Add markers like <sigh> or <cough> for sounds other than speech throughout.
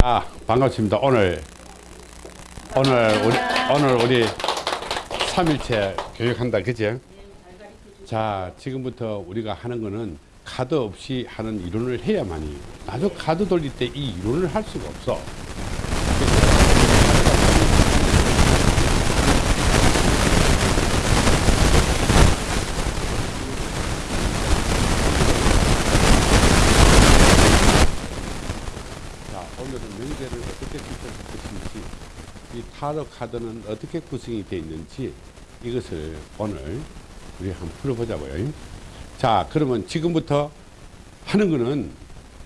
자 반갑습니다. 오늘 오늘 우리 오늘 우리 3일째 교육한다 그죠 자 지금부터 우리가 하는 거는 카드 없이 하는 이론을 해야만이. 나도 카드 돌릴 때 이 이론을 할 수가 없어 자 오늘은 명제를 어떻게 구성할 것인지 이 타로 카드는 어떻게 구성이 되어 있는지 이것을 오늘 우리 한번 풀어보자고요 자 그러면 지금부터 하는 거는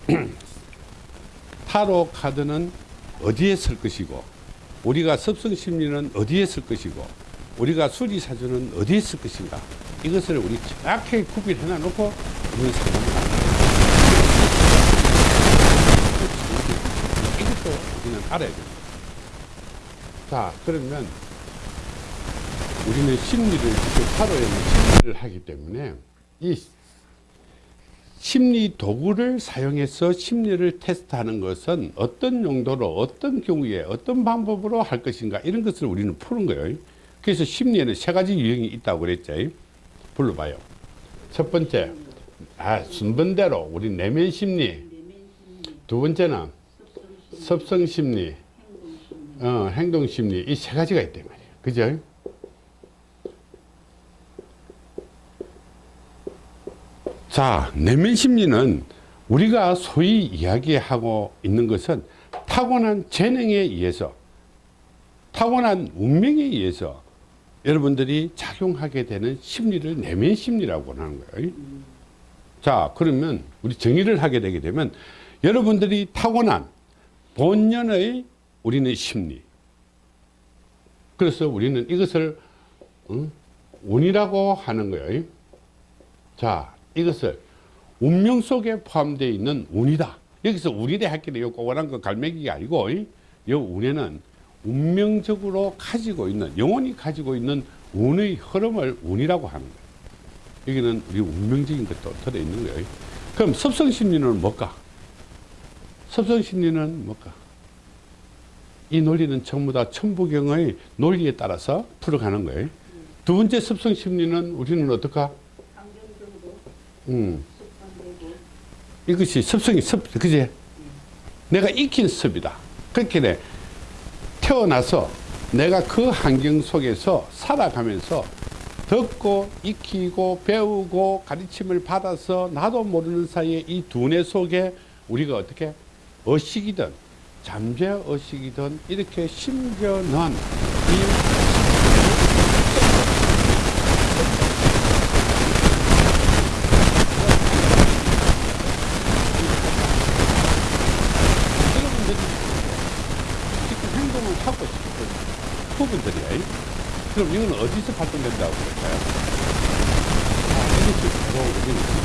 <clears throat> 타로 카드는 어디에 쓸 것이고 우리가 습성심리는 어디에 쓸 것이고 우리가 수리사주는 어디에 쓸 것인가 이것을 우리 정확하게 구별해 놔놓고 우리는 상담을 이것도 우리는 알아야 됩니다. 자, 그러면 우리는 심리를, 지금 타로에는 심리를 하기 때문에 이 심리 도구를 사용해서 심리를 테스트하는 것은 어떤 용도로, 어떤 경우에, 어떤 방법으로 할 것인가 이런 것을 우리는 푸는 거예요. 그래서 심리에는 세 가지 유형이 있다고 그랬죠. 불러봐요. 첫 번째, 아, 순번대로 우리 내면 심리. 두 번째는 섭성 심리, 어, 행동 심리 이 세 가지가 있단 말이에요. 그죠? 자, 내면 심리는 우리가 소위 이야기하고 있는 것은 타고난 재능에 의해서 타고난 운명에 의해서 여러분들이 작용하게 되는 심리를 내면 심리라고 하는 거예요. 자, 그러면 우리 정의를 하게 되게 되면 여러분들이 타고난 본연의 우리는 심리. 그래서 우리는 이것을 응? 운이라고 하는 거예요. 자, 이것을 운명 속에 포함되어 있는 운이다. 여기서 할게요. 요 꼬그란 거 갈매기가 아니고, 이 운에는 운명적으로 가지고 있는, 영혼이 가지고 있는 운의 흐름을 운이라고 하는 거예요. 여기는 우리 운명적인 것도 들어있는 거예요. 그럼 섭성심리는 뭘까? 섭성심리는 뭘까? 이 논리는 전부 다 천부경의 논리에 따라서 풀어가는 거예요. 두 번째 섭성심리는 우리는 어떨까? 음. 이것이 습성이 습, 그지? 내가 익힌 습이다. 그렇게 돼. 태어나서 내가 그 환경 속에서 살아가면서 듣고 익히고 배우고 가르침을 받아서 나도 모르는 사이에 이 두뇌 속에 우리가 어떻게 의식이든 잠재 의식이든 이렇게 심겨놓은 이 여러분들이 지금 행동을 하고 싶은 부분들이에요. 그럼 이건 어디서 발동된다고 그럴까요? 아, 이것이 바로 우리는 여기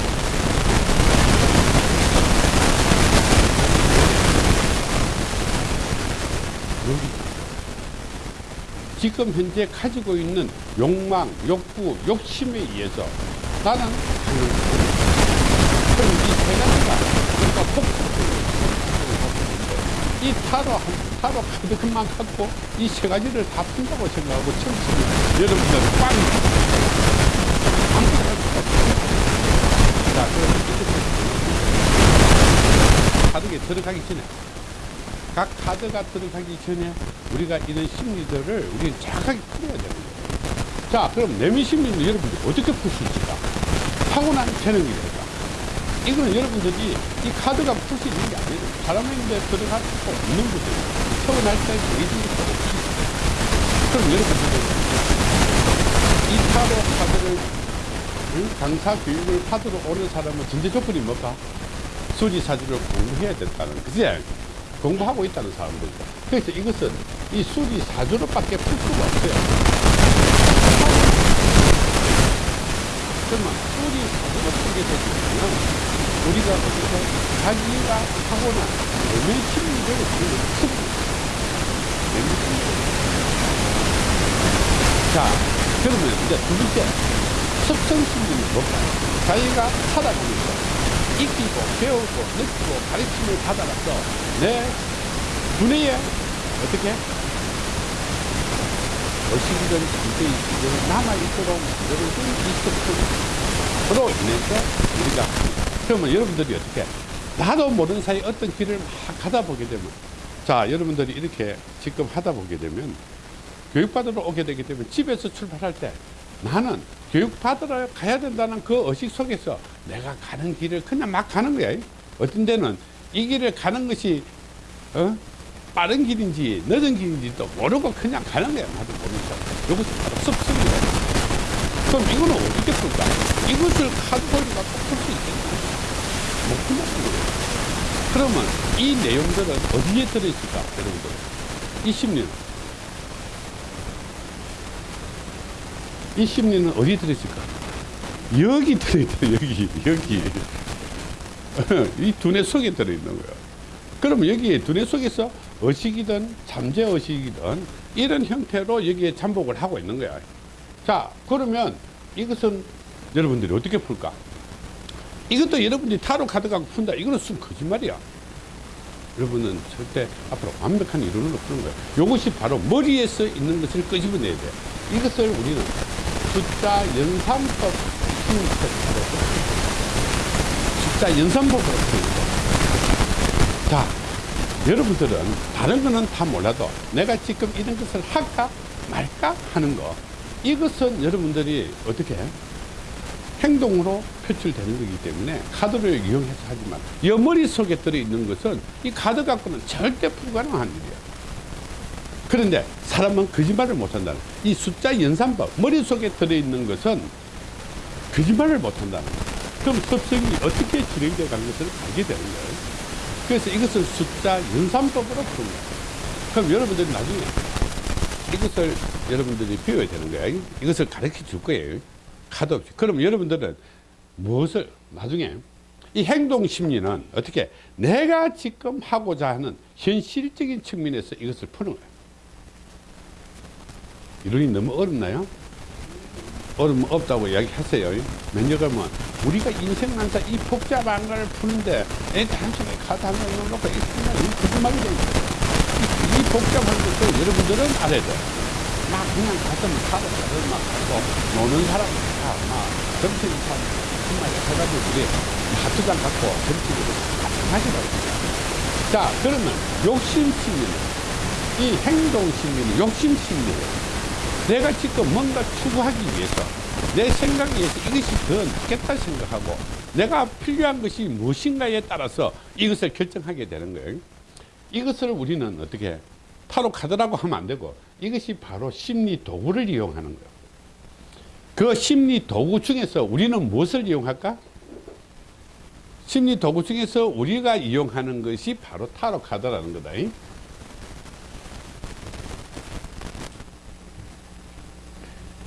지금 현재 가지고 있는 욕망, 욕구, 욕심에 의해서 나는 그럼 이세 가지가 그러니까 폭이 타로 한 타로 카드만 갖고 이 세 가지를 다 푼다고 생각하고 쓰면 여러분들 빵 아무것도 할수 없어요. 자, 그럼 이렇게 카드에 들어가기 전에 각 카드가 들어가기 전에 우리가 이런 심리들을 우리는 정확하게 풀어야 되는 거예요. 자, 그럼 내면 심리는 여러분들이 어떻게 풀 수 있을까? 타고난 재능이 될까? 이거는 여러분들이 이 카드가 풀 수 있는 게 아니에요. 사람인데 들어갈 수 없는 거죠. 태어날 때 예지부터 없이. 그럼 여러분들이 이 타로 카드를 응? 강사 교육을 받으러 오는 사람은 전제 조건이 뭘까? 수리사주를 공부해야 된다는 그지? 공부하고 있다는 사람들이죠. 그래서 이것은 이 수리 사주로밖에 풀 수가 없어요. 그러면 수리 사주로 풀게 되면 우리가 어디서 자기가 타고난 내면 심리를 습 내면 심리 자, 그러면 이제 두 번째 습성 심리는 뭘까요? 자기가 살아가면서 익히고 배우고 느끼고 가르침을 받아가서 내 두뇌에 어떻게? 어시기든 잠재의식을 남아있도록 만들어준 이스프로 인해서 우리가 그러면 여러분들이 어떻게? 나도 모르는 사이 어떤 길을 막 가다 보게 되면 자 여러분들이 이렇게 지금 하다 보게 되면 교육받으러 오게 되기 때문에 집에서 출발할 때 나는 교육받으러 가야 된다는 그 의식 속에서 내가 가는 길을 그냥 막 가는 거야. 어떤 데는 이 길을 가는 것이 어? 빠른 길인지 늦은 길인지도 모르고 그냥 가는 거야 나도 모르면서. 이것이 바로 습성이다 그럼 이거는 어떻게 풀까? 이것을 카드볼이 갖고 풀수 있겠나 못 풀는 거예요 그러면 이 내용들은 어디에 들어있을까? 여러분들. 이 심리는 이 심리는 어디에 들어있을까 여기 들어있다 여기 여기. <laughs> 이 두뇌 속에 들어있는 거야. 그러면 여기에 두뇌 속에서 의식이든 잠재 의식이든 이런 형태로 여기에 잠복을 하고 있는 거야. 자 그러면 이것은 여러분들이 어떻게 풀까? 이것도 여러분들이 타로 카드 갖고 푼다. 이거는 순 거짓말이야. 여러분은 절대 앞으로 완벽한 이론으로 푸는 거야. 이것이 바로 머리에서 있는 것을 끄집어내야 돼. 이것을 우리는 숫자 연산법 연산법으로 푸는 거야 자 여러분들은 다른 거는 다 몰라도 내가 지금 이런 것을 할까 말까 하는 거 이것은 여러분들이 어떻게 해? 행동으로 표출되는 거기 때문에 카드를 이용해서 하지만 여 머릿속에 들어있는 것은 이 카드 갖고는 절대 불가능한 일이야 그런데 사람은 거짓말을 못한다는 이 숫자 연산법 머릿속에 들어있는 것은 거짓말을 못한다는 거야 그럼 습성이 어떻게 진행되어 간 것을 알게 되는 거예요 그래서 이것을 숫자 연산법으로 푸는 거예요 그럼 여러분들이 나중에 이것을 여러분들이 배워야 되는 거예요 이것을 가르쳐 줄 거예요 카드 없이. 그럼 여러분들은 무엇을 나중에 이 행동 심리는 어떻게 내가 지금 하고자 하는 현실적인 측면에서 이것을 푸는 거예요. 이론이 너무 어렵나요? 어려면 없다고 이야기하세요. 면역하면 우리가 인생만사 이 복잡한 걸 푸는데 애 단순히 카드 한 장을 놓고 이거 거짓말이 되는 거예요. 이 복잡한 것을 여러분들은 알아야 돼요. 막 그냥 가슴을 타고 가슴 막 하고 노는 사람 막 정치인 사람 정말 해가지고 우리 하트장 갖고 정치인으로 마찬가지라고 자 그러면 욕심 심리는 이 행동 심리는 욕심 심리예요 내가 지금 뭔가 추구하기 위해서 내 생각에 의해서 이것이 더 낫겠다 생각하고 내가 필요한 것이 무엇인가에 따라서 이것을 결정하게 되는 거예요 이것을 우리는 어떻게 타로 카드라고 하면 안 되고 이것이 바로 심리 도구를 이용하는 거예요. 그 심리 도구 중에서 우리는 무엇을 이용할까? 심리 도구 중에서 우리가 이용하는 것이 바로 타로 카드라는 거다.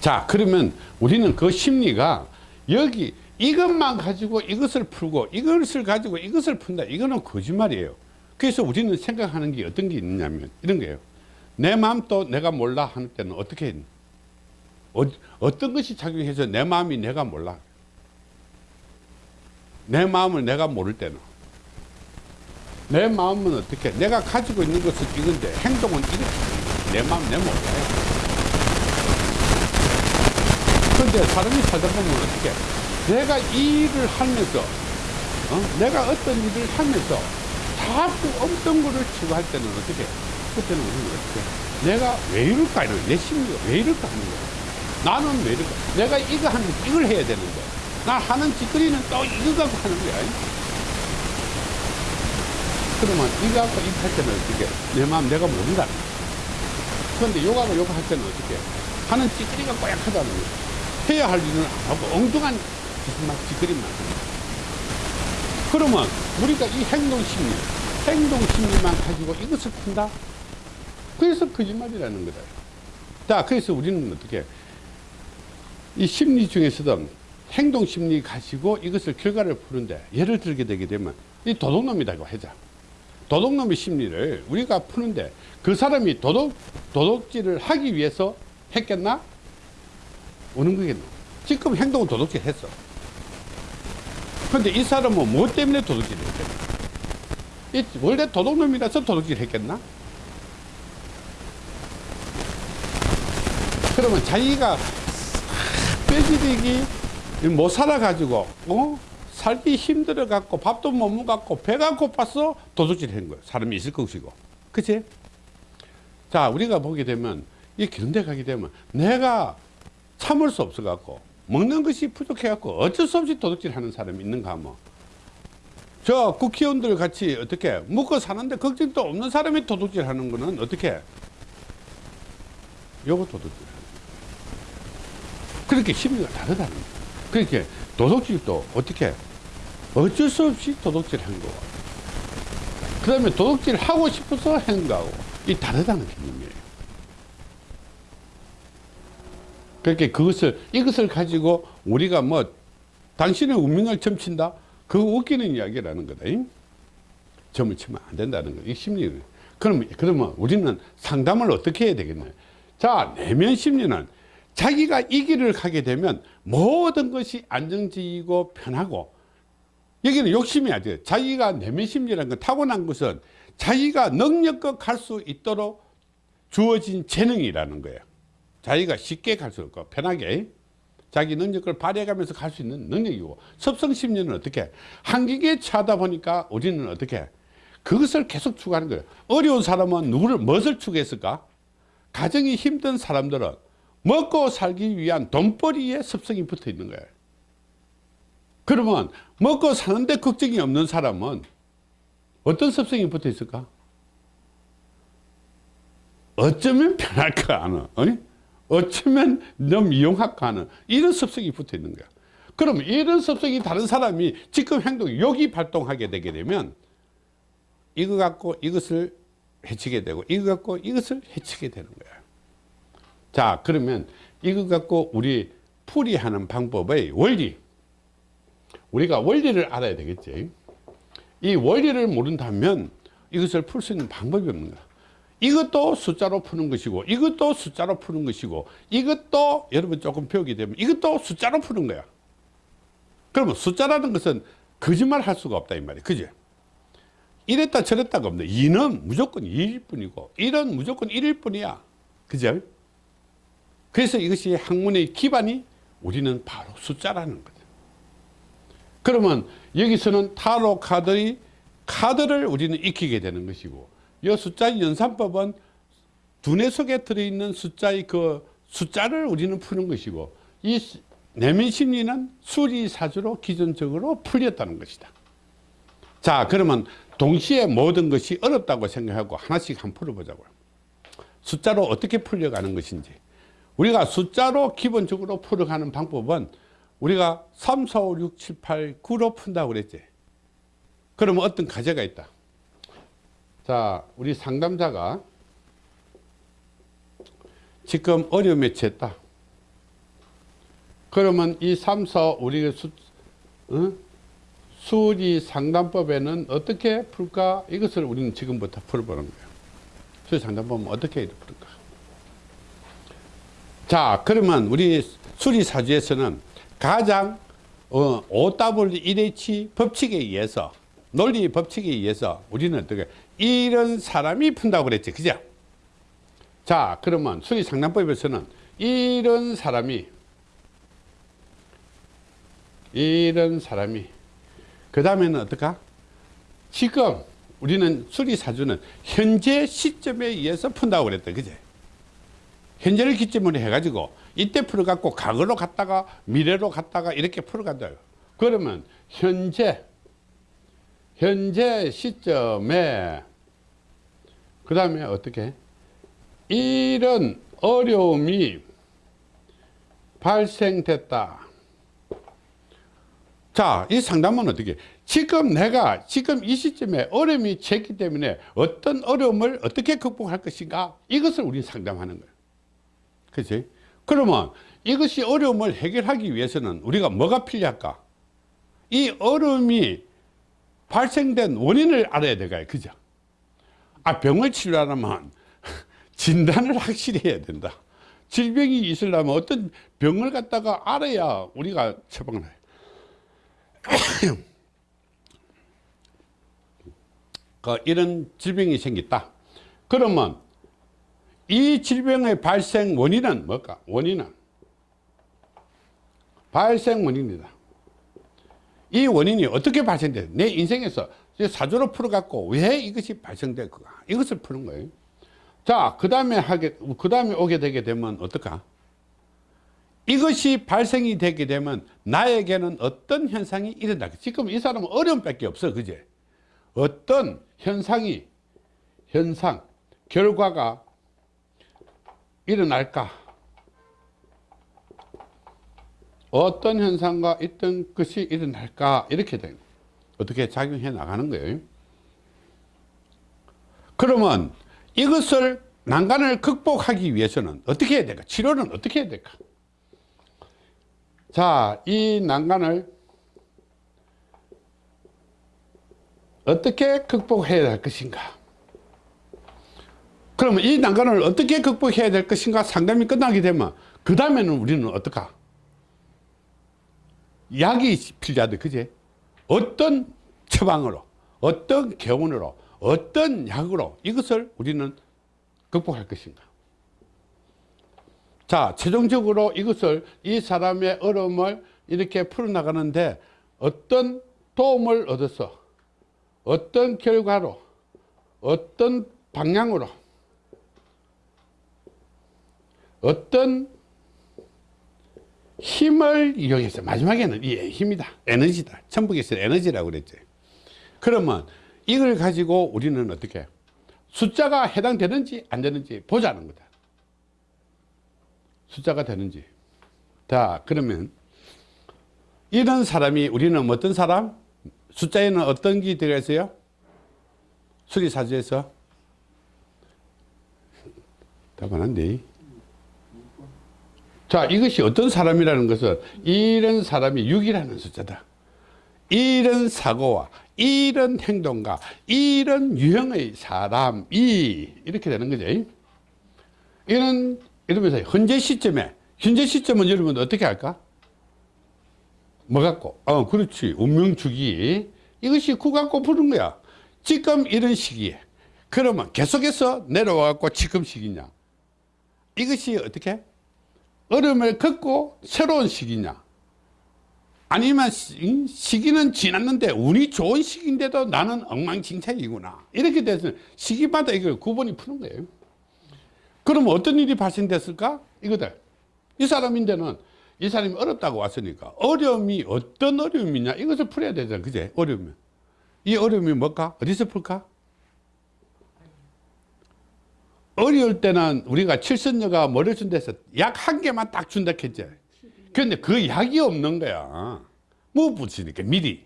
자, 그러면 우리는 그 심리가 여기 이것만 가지고 이것을 풀고 이것을 가지고 이것을 푼다. 이거는 거짓말이에요. 그래서 우리는 생각하는 게 어떤 게 있냐면 이런 거예요. 내 마음도 내가 몰라 하는 때는 어떻게 했니? 어, 떤 것이 작용해서 내 마음이 내가 몰라? 내 마음을 내가 모를 때는 내 마음은 어떻게 내가 가지고 있는 것은 이건데 행동은 이렇게 내 마음 내 몰라요 그런데 사람이 살다 보면 어떻게? 내가 이 일을 하면서 어? 내가 어떤 일을 하면서 자꾸 어떤 거를 추구할 때는 어떻게? 그때는 우리는 어떻게? 내가 왜 이럴까? 이런 내 심리가 왜 이럴까 하는 거야. 나는 왜 이럴까? 내가 이거 하면 이걸 해야 되는데 나 하는 짓거리는 또 이거 갖고 하는 거야. 그러면 이거 갖고 이거 할 때는 어떻게? 내 마음 내가 모른다. 그런데 요거하고 요거 할 때는 어떻게? 하는 짓거리가 꼬약하다는 거야 해야 할 일은 안 하고 엉뚱한 막 짓거리만 그러면 우리가 이 행동 심리 행동 심리만 가지고 이것을 푼다 그래서 거짓말이라는 거다. 자, 그래서 우리는 어떻게 이 심리 중에서도 행동 심리 가지고 이것을 결과를 푸는데 예를 들게 되게 되면 이 도둑놈이라고 하자. 도둑놈의 심리를 우리가 푸는데 그 사람이 도둑, 도둑질을 하기 위해서 했겠나? 오는 거겠노? 지금 행동은 도둑질 했어. 근데 이 사람은 뭐 때문에 도둑질 했겠나? 원래 도둑놈이라서 도둑질 했겠나? 그러면 자기가 빼지르기 못 뭐 살아가지고 어? 살기 힘들어 갖고 밥도 못 먹고 배가 고파서 도둑질 한 거예요 사람이 있을 것이고. 그치? 자 우리가 보게 되면 이 견뎌 가게 되면 내가 참을 수 없어 갖고 먹는 것이 부족해 갖고 어쩔 수 없이 도둑질 하는 사람이 있는가 하면 저 국회의원들 같이 어떻게 먹고 사는데 걱정도 없는 사람이 도둑질 하는 거는 어떻게? 요거 도둑질. 그렇게 심리가 다르다는 거예요. 그렇게 도둑질도 어떻게? 어쩔 수 없이 도둑질 한 거고. 그 다음에 도둑질 하고 싶어서 한 거하고 이 다르다는 개념이에요 그렇게 그것을 이것을 가지고 우리가 뭐 당신의 운명을 점친다? 그거 웃기는 이야기라는 거다 잉? 점을 치면 안 된다는 거이 심리 그러면 그러면 우리는 상담을 어떻게 해야 되겠나요? 자 내면 심리는 자기가 이 길을 가게 되면 모든 것이 안정적이고 편하고 여기는 욕심이 아니에요. 자기가 내면 심리라는 건 타고난 것은 자기가 능력껏 갈 수 있도록 주어진 재능이라는 거예요 자기가 쉽게 갈 수 있고 편하게. 자기 능력을 발휘해가면서 갈 수 있는 능력이고. 섭성심리는 어떻게? 한계에 차다 보니까 우리는 어떻게? 그것을 계속 추구하는 거예요. 어려운 사람은 누구를 무엇을 추구했을까? 가정이 힘든 사람들은 먹고 살기 위한 돈벌이에 습성이 붙어 있는 거예요. 그러면 먹고 사는데 걱정이 없는 사람은 어떤 습성이 붙어 있을까? 어쩌면 편할까 하는 어쩌면 너무 이용할까 하는 이런 습성이 붙어 있는 거야. 그럼 이런 습성이 다른 사람이 지금 행동 여기 발동하게 되게 되면 이거 갖고 이것을 해치게 되고 이거 갖고 이것을 해치게 되는 거야. 자 그러면 이거 갖고 우리 풀이하는 방법의 원리. 우리가 원리를 알아야 되겠지. 이 원리를 모른다면 이것을 풀 수 있는 방법이 없는 거야 이것도 숫자로 푸는 것이고 이것도 숫자로 푸는 것이고 이것도 여러분 조금 배우게 되면 이것도 숫자로 푸는 거야. 그러면 숫자라는 것은 거짓말 할 수가 없다 이 말이야. 그지? 이랬다 저랬다가 없네. 2는 무조건 2일 뿐이고 1은 무조건 1일 뿐이야. 그죠 그래서 이것이 학문의 기반이 우리는 바로 숫자라는 거죠. 그러면 여기서는 타로 카드의 카드를 우리는 익히게 되는 것이고 이 숫자 연산법은 두뇌 속에 들어있는 숫자의 그 숫자를 우리는 푸는 것이고 이 내면 심리는 수리사주로 기존적으로 풀렸다는 것이다. 자 그러면 동시에 모든 것이 어렵다고 생각하고 하나씩 한번 풀어보자고요. 숫자로 어떻게 풀려가는 것인지. 우리가 숫자로 기본적으로 풀어가는 방법은 우리가 3, 4, 5, 6, 7, 8, 9로 푼다고 그랬지. 그러면 어떤 과제가 있다 자 우리 상담자가 지금 어려움에 처했다. 그러면 이 3, 4, 우리 수, 어? 수리 상담법에는 어떻게 풀까? 이것을 우리는 지금부터 풀어보는 거예요. 수리 상담법은 어떻게 풀까? 자 그러면 우리 수리 사주에서는 가장 어, OW1H 법칙에 의해서 논리 법칙에 의해서 우리는 어떻게 이런 사람이 푼다고 그랬지. 그죠? 자 그러면 수리상담법에서는 이런 사람이 이런 사람이 그 다음에는 어떨까? 지금 우리는 수리사주는 현재 시점에 의해서 푼다고 그랬다 그제? 현재를 기점으로 해가지고 이때 풀어갖고 과거로 갔다가 미래로 갔다가 이렇게 풀어간다 그러면 현재 현재 시점에 그 다음에 어떻게 이런 어려움이 발생됐다 자, 이 상담은 어떻게? 지금 내가 지금 이 시점에 어려움이 쳤기 때문에 어떤 어려움을 어떻게 극복할 것인가? 이것을 우리 상담하는 거예요. 그치? 그러면 이것이 어려움을 해결하기 위해서는 우리가 뭐가 필요할까? 이 어려움이 발생된 원인을 알아야 되가요. 그죠? 아, 병을 치료하려면 <laughs> 진단을 확실히 해야 된다. 질병이 있으려면 어떤 병을 갖다가 알아야 우리가 처방을 해요. <coughs> 그 이런 질병이 생겼다. 그러면 이 질병의 발생 원인은 뭘까? 원인은 발생 원인이다. 이 원인이 어떻게 발생돼? 내 인생에서 사조로 풀어갖고 왜 이것이 발생될까? 이것을 푸는 거예요. 자, 그 다음에 하게, 그 다음에 오게 되게 되면 어떨까? 이것이 발생이 되게 되면 나에게는 어떤 현상이 일어나. 지금 이 사람은 어려움 밖에 없어. 그제? 어떤 현상이, 현상, 결과가 일어날까? 어떤 현상과 있던 것이 일어날까? 이렇게 된 어떻게 작용해 나가는 거예요. 그러면 이것을 난간을 극복하기 위해서는 어떻게 해야 될까? 치료는 어떻게 해야 될까? 자, 이 난간을 어떻게 극복해야 할 것인가? 그러면 이 난간을 어떻게 극복해야 될 것인가 상담이 끝나게 되면 그 다음에는 우리는 어떨까? 약이 필요하다 그제? 어떤 처방으로 어떤 교훈으로 어떤 약으로 이것을 우리는 극복할 것인가 자 최종적으로 이것을 이 사람의 어려움을 이렇게 풀어나가는데 어떤 도움을 얻어서 어떤 결과로 어떤 방향으로 어떤 힘을 이용해서 마지막에는 이 힘이다. 에너지다. 천북에서 에너지라고 그랬죠 그러면 이걸 가지고 우리는 어떻게 숫자가 해당되는지 안 되는지 보자는 거다. 숫자가 되는지. 자 그러면 이런 사람이 우리는 어떤 사람? 숫자에는 어떤 게 들어가 있어요? 수리사주에서? 답은 안돼 자 이것이 어떤 사람이라는 것은 이런 사람이 6이라는 숫자다. 이런 사고와 이런 행동과 이런 유형의 사람이 이렇게 되는 거죠. 이런 이러면서 현재 시점에 현재 시점은 여러분 어떻게 할까? 뭐 갖고? 어 그렇지. 운명주기. 이것이 구 갖고 푸는 거야. 지금 이런 시기에 그러면 계속해서 내려와 갖고 지금 시기냐? 이것이 어떻게 어려움을 겪고 새로운 시기냐? 아니면 시기는 지났는데 운이 좋은 시기인데도 나는 엉망진창이구나. 이렇게 돼서 시기마다 이걸 구분이 푸는 거예요. 그럼 어떤 일이 발생됐을까? 이거들 이 사람인데는 이 사람이 어렵다고 왔으니까 어려움이 어떤 어려움이냐? 이것을 풀어야 되잖아. 그제? 어려움이 이 어려움이 뭘까? 어디서 풀까 어려울 때는 우리가 칠선녀가 머리 준 데서 약 한 개만 딱 준다 했죠 근데 그 약이 없는 거야. 못 붙이니까 미리.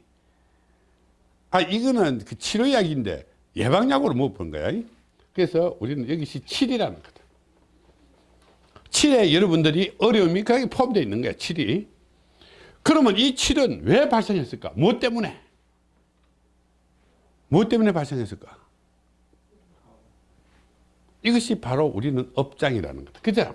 아 이거는 그 치료약인데 예방약으로 못 본 거야? 그래서 우리는 여기서 칠이라는 거다. 칠에 여러분들이 어려움이 거기 포함되어 있는 거야 칠이. 그러면 이 칠은 왜 발생했을까? 무엇 때문에? 무엇 때문에 발생했을까 이것이 바로 우리는 업장이라는 거다. 그죠?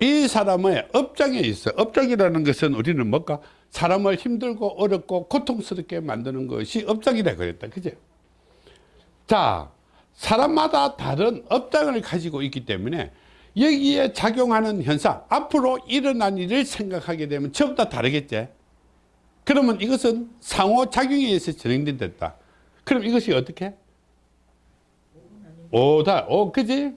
이 사람의 업장에 있어. 업장이라는 것은 우리는 뭘까? 사람을 힘들고 어렵고 고통스럽게 만드는 것이 업장이라 그랬다. 그죠? 자, 사람마다 다른 업장을 가지고 있기 때문에 여기에 작용하는 현상, 앞으로 일어난 일을 생각하게 되면 전부 다 다르겠지? 그러면 이것은 상호작용에 의해서 진행된다. 그럼 이것이 어떻게? 오다, 오, 그지?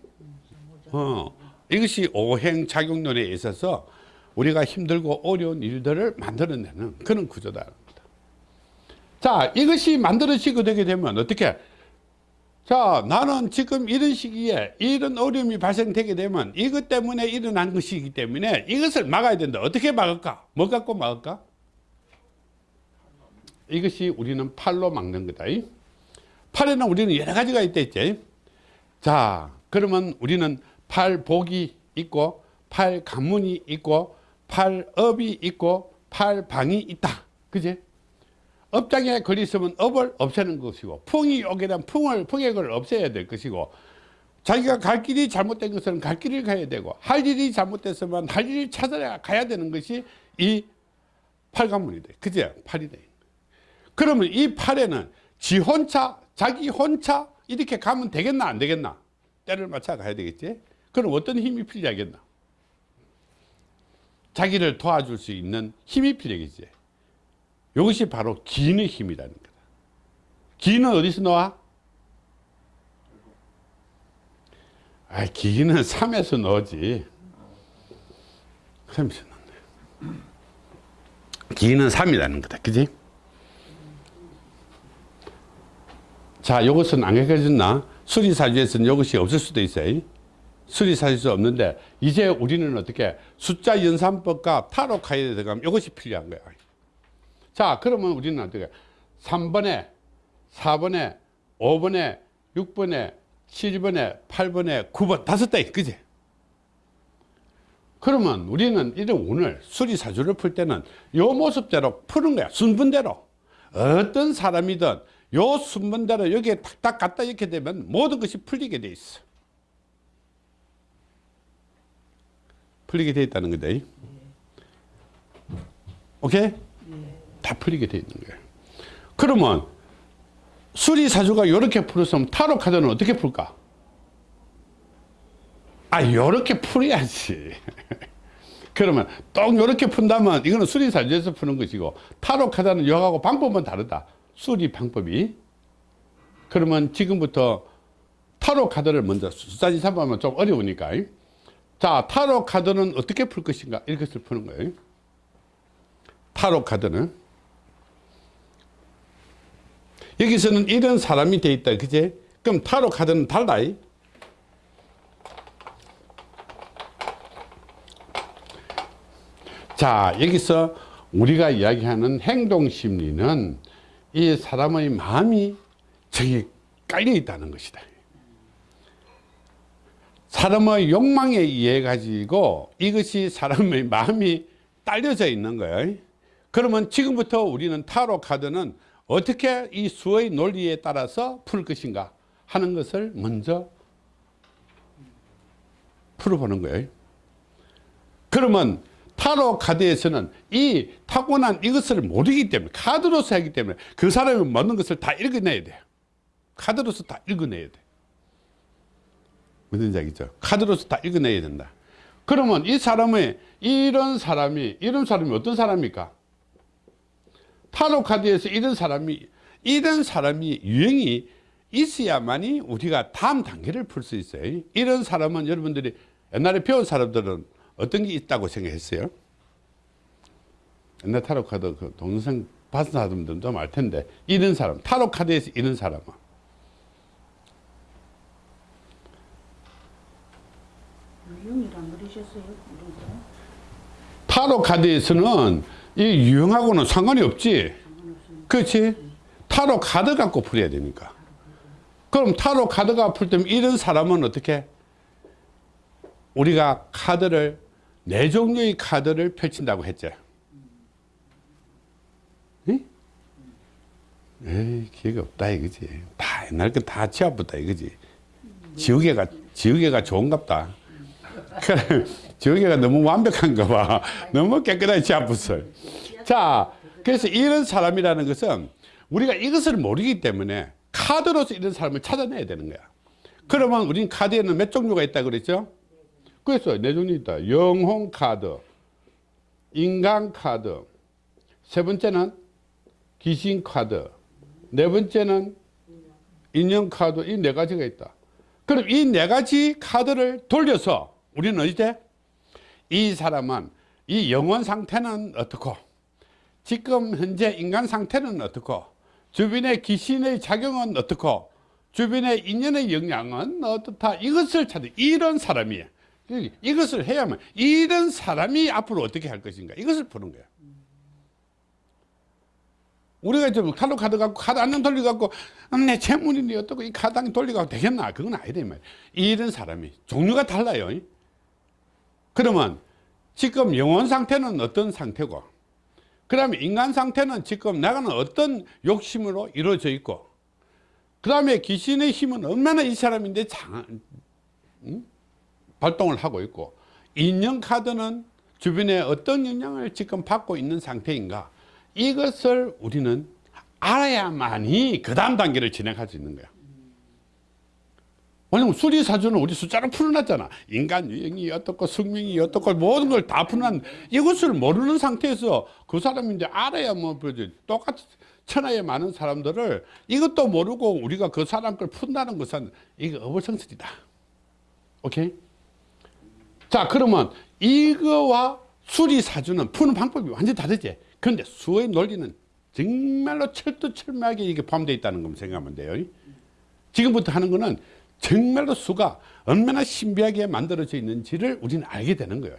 어, 이것이 오행작용론에 있어서 우리가 힘들고 어려운 일들을 만들어내는 그런 구조다. 자, 이것이 만들어지게 되게 되면 어떻게? 자, 나는 지금 이런 시기에 이런 어려움이 발생되게 되면 이것 때문에 일어난 것이기 때문에 이것을 막아야 된다. 어떻게 막을까? 뭐 갖고 막을까? 이것이 우리는 팔로 막는 거다. 팔에는 우리는 여러 가지가 있다 했지. 자 그러면 우리는 팔복이 있고 팔가문이 있고 팔업이 있고 팔방이 있다. 그지? 업장에 걸리 있으면 업을 없애는 것이고 풍이 오게 되면 풍을 풍액을 없애야 될 것이고 자기가 갈 길이 잘못된 것은 갈 길을 가야 되고 할 일이 잘못됐으면 할 일을 찾아야 가야 되는 것이 이 팔가문이다 그제 팔이 돼. 그러면 이 팔에는 지 혼자 자기 혼자 이렇게 가면 되겠나 안 되겠나? 때를 맞춰 가야 되겠지? 그럼 어떤 힘이 필요하겠나? 자기를 도와줄 수 있는 힘이 필요하겠지. 이것이 바로 기의 힘이라는 거다. 기는 어디서 나와? 아, 기는 3에서 나오지. 3에서 나온다. 기는 3이라는 거다. 그지? 자, 요것은 안 가르쳐줬나? 수리사주에서는 이것이 없을 수도 있어요. 수리사주에서 없는데, 이제 우리는 어떻게 숫자 연산법과 타로 카드에 들어가면 이것이 필요한 거야. 자, 그러면 우리는 어떻게 3번에, 4번에, 5번에, 6번에, 7번에, 8번에, 9번, 다섯 대, 그지? 그러면 우리는 이런 오늘 수리사주를 풀 때는 요 모습대로 푸는 거야. 순분대로. 어떤 사람이든 요 순번대로 여기에 탁탁 갖다 이렇게 되면 모든 것이 풀리게 돼 있어. 풀리게 돼 있다는 거다. 오케이? 다 풀리게 돼 있는 거야. 그러면 수리사주가 이렇게 풀었으면 타로 카드는 어떻게 풀까? 아, 이렇게 풀어야지. <laughs> 그러면 똥 이렇게 푼다면 이거는 수리사주에서 푸는 것이고 타로 카드는 여하고 방법은 다르다. 수리 방법이. 그러면 지금부터 타로 카드를 먼저 숫자지 잡으면 좀 어려우니까. 자 타로 카드는 어떻게 풀 것인가? 이것을 푸는 거예요. 타로 카드는. 여기서는 이런 사람이 돼 있다. 그제? 그럼 타로 카드는 달라. 자 여기서 우리가 이야기하는 행동심리는 이 사람의 마음이 저기 깔려 있다는 것이다. 사람의 욕망에 의해 가지고 이것이 사람의 마음이 딸려져 있는 거예요. 그러면 지금부터 우리는 타로 카드는 어떻게 이 수의 논리에 따라서 풀 것인가 하는 것을 먼저 풀어보는 거예요. 그러면 타로 카드에서는 이 타고난 이것을 모르기 때문에 카드로서 하기 때문에 그 사람이 먹는 것을 다 읽어내야 돼요. 카드로서 다 읽어내야 돼. 무슨 얘기죠? 카드로서 다 읽어내야 된다. 그러면 이 사람의 이런 사람이 이런 사람이 어떤 사람입니까? 타로 카드에서 이런 사람이 이런 사람이 유형이 있어야만이 우리가 다음 단계를 풀 수 있어요. 이런 사람은 여러분들이 옛날에 배운 사람들은 어떤 게 있다고 생각했어요? 옛날 타로 카드 그 동영상 봤은 사람들은 좀 알 텐데 이런 사람 타로 카드에서 이런 사람은? 타로 카드에서는 이 유형하고는 상관이 없지. 그렇지? 타로 카드 갖고 풀어야 되니까. 그럼 타로 카드가 풀 때면 이런 사람은 어떻게? 우리가 카드를 네 종류의 카드를 펼친다고 했죠. 응? 에이 기회가 없다 이거지. 다 옛날 거다 치아부다 이거지. 지우개가 지우개가 좋은갑다. 그래, <laughs> 지우개가 너무 완벽한가 봐. 너무 깨끗하게 치아붓어 자 그래서 이런 사람이라는 것은 우리가 이것을 모르기 때문에 카드로서 이런 사람을 찾아내야 되는 거야. 그러면 우린 카드에는 몇 종류가 있다 그랬죠 그래서 네 종류 있다. 영혼 카드 인간 카드. 세 번째는 귀신 카드. 네 번째는 인형 카드. 이 네 가지가 있다. 그럼 이 네 가지 카드를 돌려서 우리는 이제 이 사람은 이 영혼 상태는 어떻고 지금 현재 인간 상태는 어떻고 주변의 귀신의 작용은 어떻고 주변의 인연의 영향은 어떻다. 이것을 찾는 이런 사람이에요 이것을 해야만 이런 사람이 앞으로 어떻게 할 것인가. 이것을 푸는 거야. 우리가 좀 카드 카드 갖고 카드 안녕 돌려 갖고 음, 내 재물인데 어떻고 이 카드 안녕 돌려 갖고 되겠나. 그건 아니다 이 말이야 이런 사람이 종류가 달라요. 그러면 지금 영혼 상태는 어떤 상태고 그 다음에 인간 상태는 지금 나가는 어떤 욕심으로 이루어져 있고 그 다음에 귀신의 힘은 얼마나 이 사람인데 장, 음? 발동을 하고 있고 인형 카드는 주변에 어떤 영향을 지금 받고 있는 상태인가 이것을 우리는 알아야만이 그 다음 단계를 진행할 수 있는 거야 왜냐면 수리사주는 우리 숫자로 풀어놨잖아. 인간 유형이 어떻고 성명이 어떻고 모든 걸 다 풀어놨 이것을 모르는 상태에서 그 사람이 이제 알아야 뭐 그지 똑같이 천하에 많은 사람들을 이것도 모르고 우리가 그 사람 걸 푼다는 것은 이거 어불성설이다. 오케이? 자 그러면 이거와 수리사주는 푸는 방법이 완전히 다르지. 그런데 수의 논리는 정말로 철두철미하게 이게 포함되어 있다는 걸 생각하면 돼요. 지금부터 하는 거는 정말로 수가 얼마나 신비하게 만들어져 있는지를 우리는 알게 되는 거예요.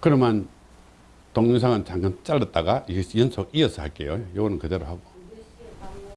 그러면 동영상은 잠깐 잘랐다가 연속 이어서 할게요. 요거는 그대로 하고.